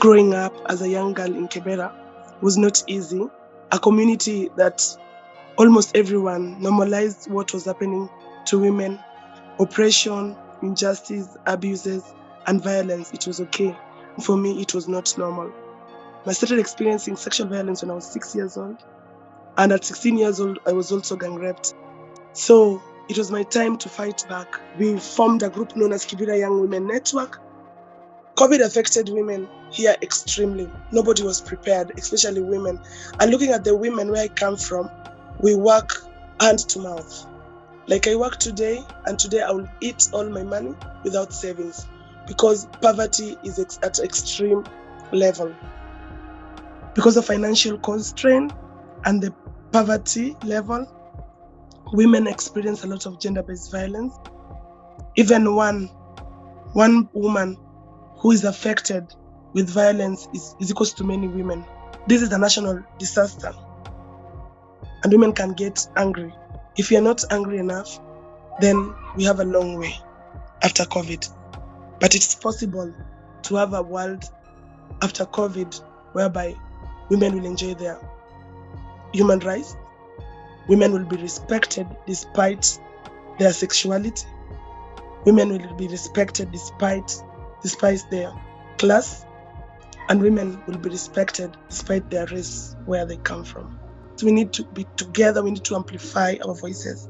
growing up as a young girl in Kibera was not easy. A community that almost everyone normalized what was happening to women oppression, injustice, abuses, and violence. It was okay. For me, it was not normal. I started experiencing sexual violence when I was six years old. And at 16 years old, I was also gang raped. So it was my time to fight back. We formed a group known as Kibera Young Women Network. COVID affected women here extremely. Nobody was prepared, especially women. And looking at the women where I come from, we work hand to mouth. Like I work today, and today I will eat all my money without savings because poverty is at extreme level. Because of financial constraint and the poverty level, women experience a lot of gender-based violence. Even one one woman who is affected with violence is, is equals to many women. This is a national disaster. And women can get angry. If you're not angry enough, then we have a long way after COVID. But it's possible to have a world after COVID whereby women will enjoy their human rights, women will be respected despite their sexuality, women will be respected despite despite their class, and women will be respected despite their race, where they come from. So we need to be together, we need to amplify our voices.